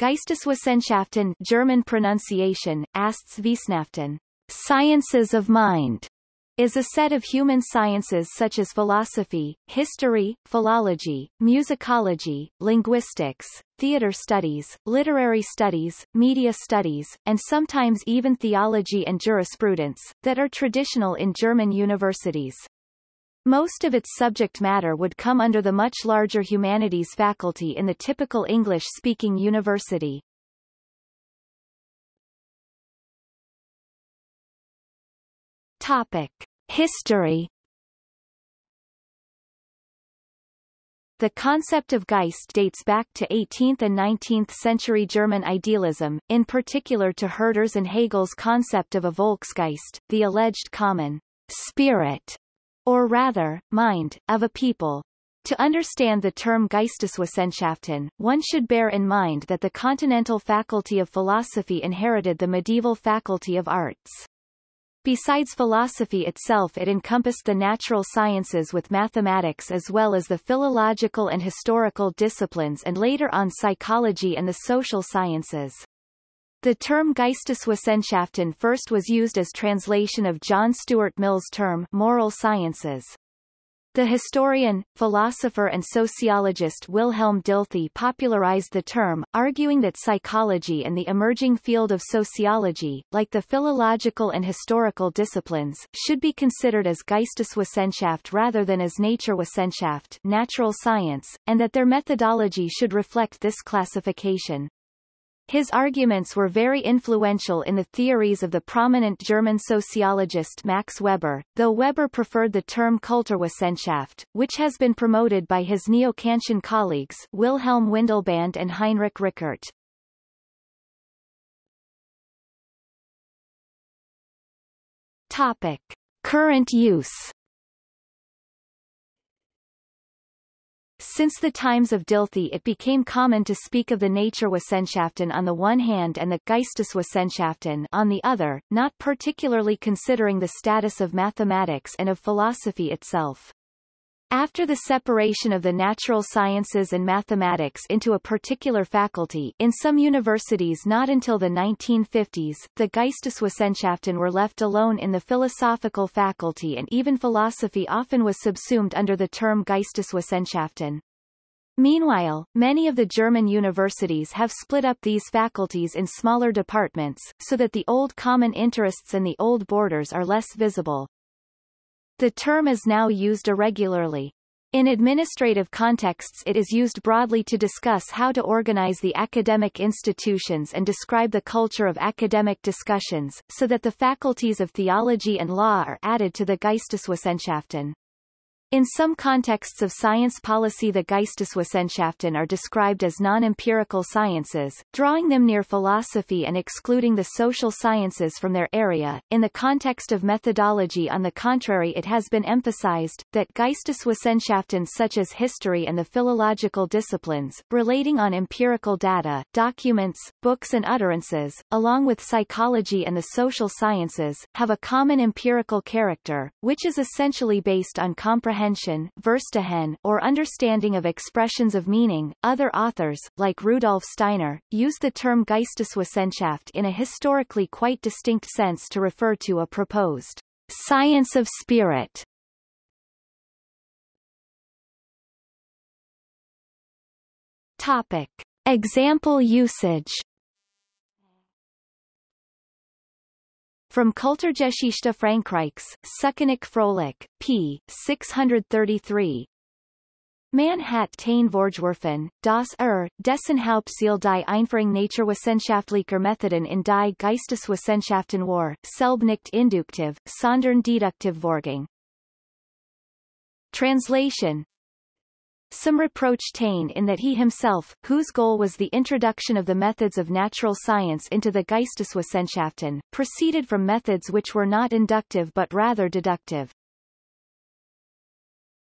Geisteswissenschaften German pronunciation, Asteswissenschaften, sciences of mind, is a set of human sciences such as philosophy, history, philology, musicology, linguistics, theater studies, literary studies, media studies, and sometimes even theology and jurisprudence, that are traditional in German universities. Most of its subject matter would come under the much larger humanities faculty in the typical English-speaking university. Topic. History The concept of Geist dates back to 18th and 19th century German idealism, in particular to Herder's and Hegel's concept of a Volksgeist, the alleged common spirit, or rather, mind, of a people. To understand the term Geisteswissenschaften, one should bear in mind that the continental faculty of philosophy inherited the medieval faculty of arts. Besides philosophy itself it encompassed the natural sciences with mathematics as well as the philological and historical disciplines and later on psychology and the social sciences. The term Geisteswissenschaften first was used as translation of John Stuart Mill's term moral sciences. The historian, philosopher and sociologist Wilhelm Dilthey popularized the term, arguing that psychology and the emerging field of sociology, like the philological and historical disciplines, should be considered as Geisteswissenschaft rather than as Naturwissenschaft natural science, and that their methodology should reflect this classification. His arguments were very influential in the theories of the prominent German sociologist Max Weber, though Weber preferred the term Kulturwissenschaft, which has been promoted by his neo-Kantian colleagues Wilhelm Windelband and Heinrich Rickert. Topic. Current use Since the times of Dilthey it became common to speak of the Naturwissenschaften on the one hand and the Geisteswissenschaften on the other, not particularly considering the status of mathematics and of philosophy itself. After the separation of the natural sciences and mathematics into a particular faculty in some universities not until the 1950s, the Geisteswissenschaften were left alone in the philosophical faculty and even philosophy often was subsumed under the term Geisteswissenschaften. Meanwhile, many of the German universities have split up these faculties in smaller departments, so that the old common interests and the old borders are less visible. The term is now used irregularly. In administrative contexts it is used broadly to discuss how to organize the academic institutions and describe the culture of academic discussions, so that the faculties of theology and law are added to the Geisteswissenschaften. In some contexts of science policy the Geisteswissenschaften are described as non-empirical sciences, drawing them near philosophy and excluding the social sciences from their area. In the context of methodology on the contrary it has been emphasized, that Geisteswissenschaften such as history and the philological disciplines, relating on empirical data, documents, books and utterances, along with psychology and the social sciences, have a common empirical character, which is essentially based on comprehension comprehension or understanding of expressions of meaning. Other authors, like Rudolf Steiner, use the term Geisteswissenschaft in a historically quite distinct sense to refer to a proposed science of spirit. Topic. Example usage From Kulturgeschichte Frankreichs, Suckenik Froelich, p. 633. Man hat Taine Vorgeworfen, das er, dessen Hauptziel die Einführung naturwissenschaftlicher Methoden in die Geisteswissenschaften war, selb nicht induktiv, sondern deduktiv Vorgang. Translation some reproach Taine in that he himself, whose goal was the introduction of the methods of natural science into the Geisteswissenschaften, proceeded from methods which were not inductive but rather deductive.